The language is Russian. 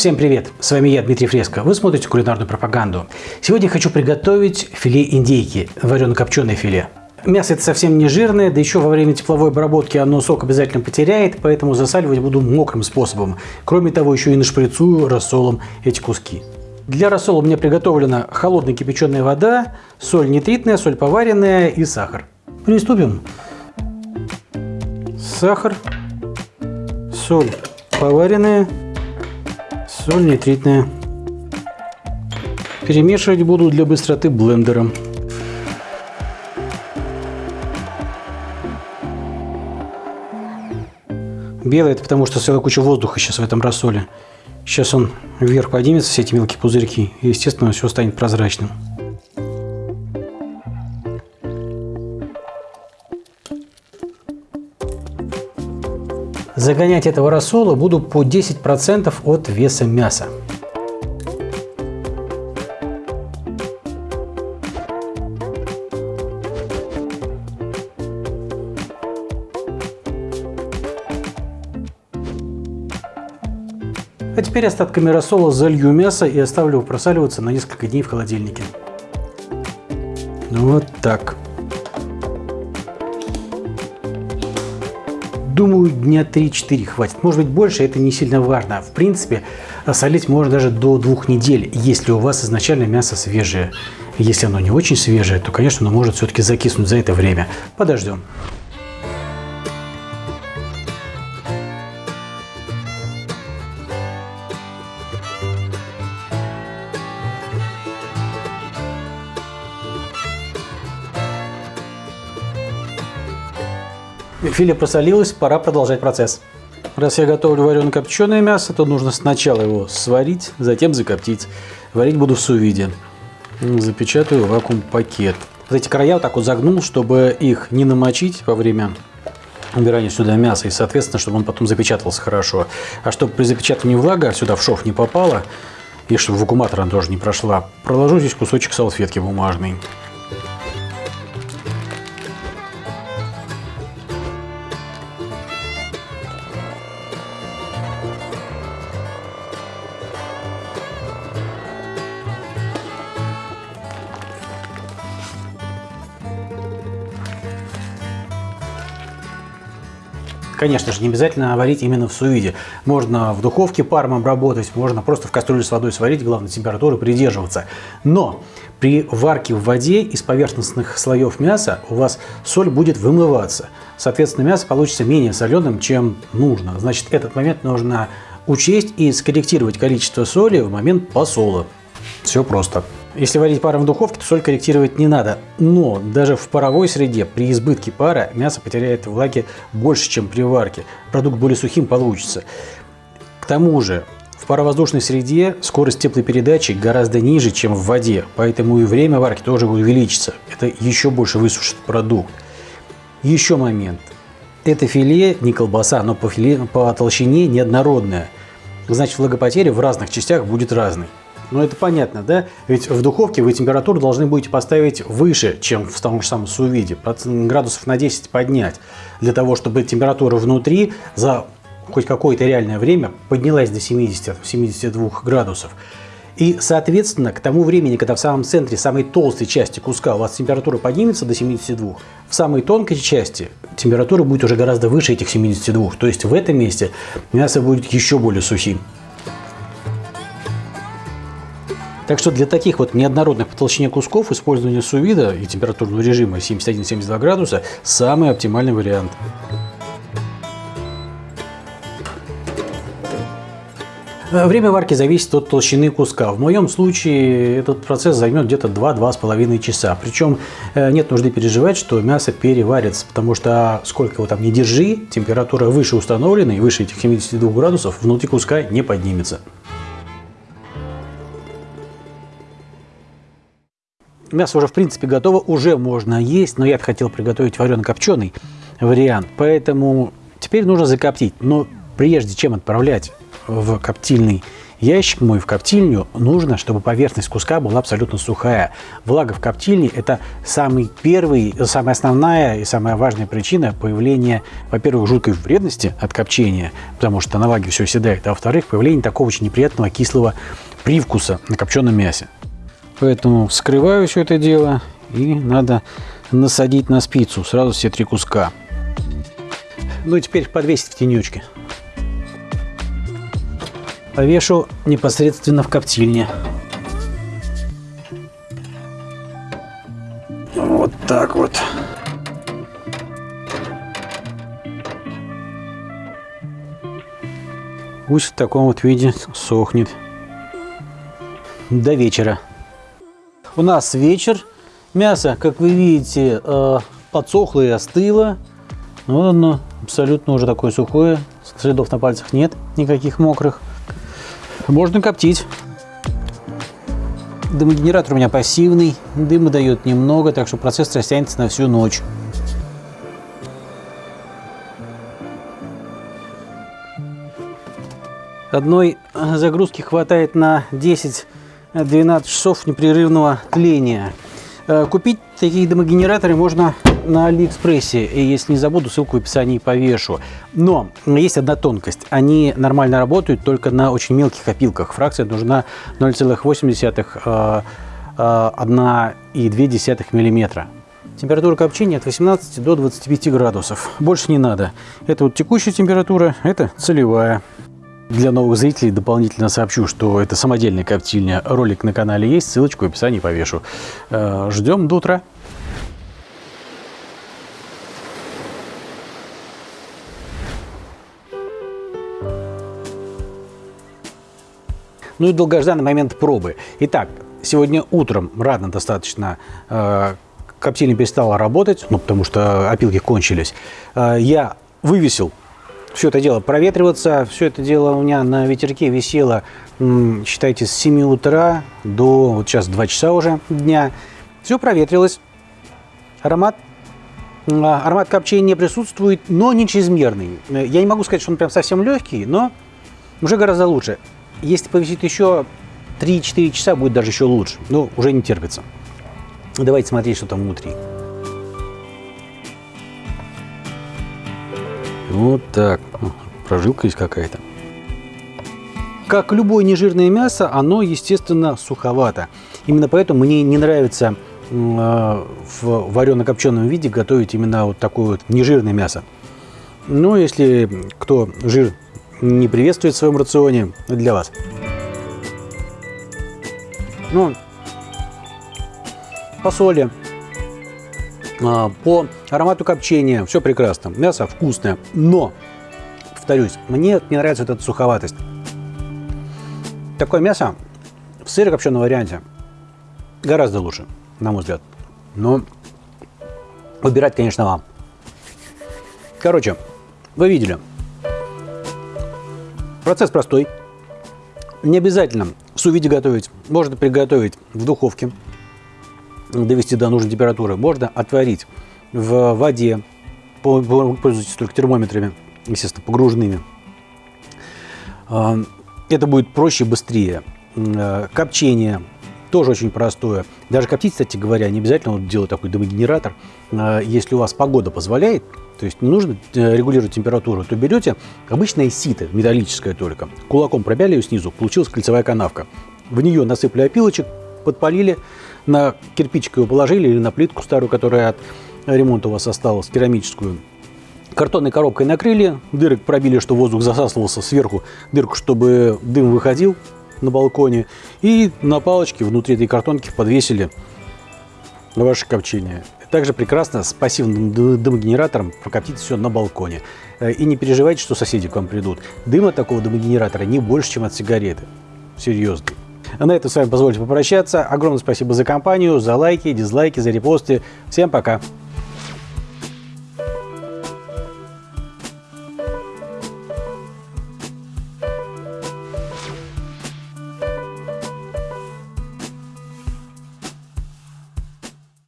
Всем привет! С вами я, Дмитрий Фреско. Вы смотрите кулинарную пропаганду. Сегодня хочу приготовить филе индейки, варено-копченое филе. Мясо это совсем не жирное, да еще во время тепловой обработки оно сок обязательно потеряет, поэтому засаливать буду мокрым способом. Кроме того, еще и нашприцую рассолом эти куски. Для рассола у меня приготовлена холодная кипяченая вода, соль нитритная, соль поваренная и сахар. Приступим. Сахар, соль поваренная, соль нитритная. Перемешивать буду для быстроты блендером. Белый это потому, что целая куча воздуха сейчас в этом рассоле. Сейчас он вверх поднимется, все эти мелкие пузырьки, и, естественно, все станет прозрачным. Загонять этого рассола буду по 10% от веса мяса. А теперь остатками рассола залью мясо и оставлю просаливаться на несколько дней в холодильнике. Вот так. Думаю, дня 3-4 хватит. Может быть больше, это не сильно важно. В принципе, солить можно даже до двух недель, если у вас изначально мясо свежее. Если оно не очень свежее, то, конечно, оно может все-таки закиснуть за это время. Подождем. Филе просолилось, пора продолжать процесс. Раз я готовлю варено-копченое мясо, то нужно сначала его сварить, затем закоптить. Варить буду в сувиде. Запечатаю вакуум-пакет. Вот эти края вот так вот загнул, чтобы их не намочить во время убирания сюда мяса, и, соответственно, чтобы он потом запечатывался хорошо. А чтобы при запечатывании влага сюда в шов не попала, и чтобы вакууматор она тоже не прошла, проложу здесь кусочек салфетки бумажной. Конечно же, не обязательно варить именно в сувиде. Можно в духовке паром обработать, можно просто в кастрюле с водой сварить, главное температуры придерживаться. Но при варке в воде из поверхностных слоев мяса у вас соль будет вымываться. Соответственно, мясо получится менее соленым, чем нужно. Значит, этот момент нужно учесть и скорректировать количество соли в момент посола. Все просто. Если варить паром в духовке, то соль корректировать не надо. Но даже в паровой среде при избытке пара мясо потеряет влаги больше, чем при варке. Продукт более сухим получится. К тому же в паровоздушной среде скорость теплопередачи гораздо ниже, чем в воде, поэтому и время варки тоже увеличится. Это еще больше высушит продукт. Еще момент. Это филе не колбаса, но по, филе, по толщине неоднородное. Значит, влагопотеря в разных частях будет разной. Ну, это понятно, да? Ведь в духовке вы температуру должны будете поставить выше, чем в том же самом сувиде. Градусов на 10 поднять. Для того, чтобы температура внутри за хоть какое-то реальное время поднялась до 70-72 градусов. И, соответственно, к тому времени, когда в самом центре, самой толстой части куска у вас температура поднимется до 72, в самой тонкой части температура будет уже гораздо выше этих 72. То есть в этом месте мясо будет еще более сухим. Так что для таких вот неоднородных по толщине кусков использование сувида и температурного режима 71-72 градуса самый оптимальный вариант. Э, время варки зависит от толщины куска. В моем случае этот процесс займет где-то 2-2,5 часа. Причем э, нет нужды переживать, что мясо переварится, потому что сколько его там не держи, температура выше установленной, выше этих 72 градусов, внутри куска не поднимется. Мясо уже в принципе готово, уже можно есть, но я бы хотел приготовить варено-копченый вариант. Поэтому теперь нужно закоптить. Но прежде чем отправлять в коптильный ящик мой в коптильню, нужно, чтобы поверхность куска была абсолютно сухая. Влага в коптильне – это самый первый, самая основная и самая важная причина появления, во-первых, жуткой вредности от копчения, потому что на влаге все седает, а во-вторых, появление такого очень неприятного кислого привкуса на копченом мясе. Поэтому вскрываю все это дело и надо насадить на спицу сразу все три куска. Ну и теперь подвесить в тенечке. Повешу непосредственно в коптильне. Вот так вот. Пусть в таком вот виде сохнет до вечера. У нас вечер. Мясо, как вы видите, э, подсохло и остыло. Вот оно абсолютно уже такое сухое. Следов на пальцах нет, никаких мокрых. Можно коптить. Дымогенератор у меня пассивный, дыма дает немного, так что процесс растянется на всю ночь. Одной загрузки хватает на 10-12 часов непрерывного тления. Э, купить такие дымогенераторы можно на Алиэкспрессе. И если не забуду, ссылку в описании повешу. Но есть одна тонкость. Они нормально работают только на очень мелких опилках. Фракция нужна 0,8 1,2 мм. Температура копчения от 18 до 25 градусов. Больше не надо. Это вот текущая температура, это целевая. Для новых зрителей дополнительно сообщу, что это самодельная коптильня. Ролик на канале есть, ссылочку в описании повешу. Э, ждем до утра. Ну и долгожданный момент пробы. Итак, сегодня утром рано достаточно э, коптильня перестала работать, ну потому что опилки кончились. Э, я вывесил все это дело проветриваться. Все это дело у меня на ветерке висело, считайте, с 7 утра до вот сейчас 2 часа уже дня. Все проветрилось. Аромат а, Аромат копчения присутствует, но не чрезмерный. Я не могу сказать, что он прям совсем легкий, но уже гораздо лучше. Если повисит еще 3-4 часа, будет даже еще лучше. Но уже не терпится. Давайте смотреть, что там внутри. Вот так. Прожилка есть какая-то. Как любое нежирное мясо, оно, естественно, суховато. Именно поэтому мне не нравится э, в варено-копченом виде готовить именно вот такое вот нежирное мясо. Но если кто жир не приветствует в своем рационе, для вас. Ну, по соли, а, по аромату копчения все прекрасно, мясо вкусное, но, повторюсь, мне не нравится эта суховатость. Такое мясо в сыро-копченом варианте гораздо лучше, на мой взгляд. Но выбирать, конечно, вам. Короче, вы видели. Процесс простой. Не обязательно в сувиде готовить. Можно приготовить в духовке довести до нужной температуры, можно отварить в воде, пользуйтесь только термометрами, естественно, погруженными. А, это будет проще, быстрее. А, копчение тоже очень простое. Даже коптить, кстати говоря, не обязательно вот делать такой дымогенератор. А, если у вас погода позволяет, то есть не нужно э, регулировать температуру, то берете обычное сито, металлическое только, кулаком пробяли ее снизу, получилась кольцевая канавка. В нее насыпали опилочек, подпалили, на кирпичик его положили или на плитку старую, которая от ремонта у вас осталась, керамическую. Картонной коробкой накрыли, дырок пробили, что воздух засасывался сверху, дырку, чтобы дым выходил на балконе. И на палочке внутри этой картонки подвесили ваше копчение. Также прекрасно с пассивным дымогенератором прокоптить все на балконе. Э, и не переживайте, что соседи к вам придут. Дыма такого дымогенератора не больше, чем от сигареты. Серьезно. На этом с вами позвольте попрощаться. Огромное спасибо за компанию, за лайки, дизлайки, за репосты. Всем пока!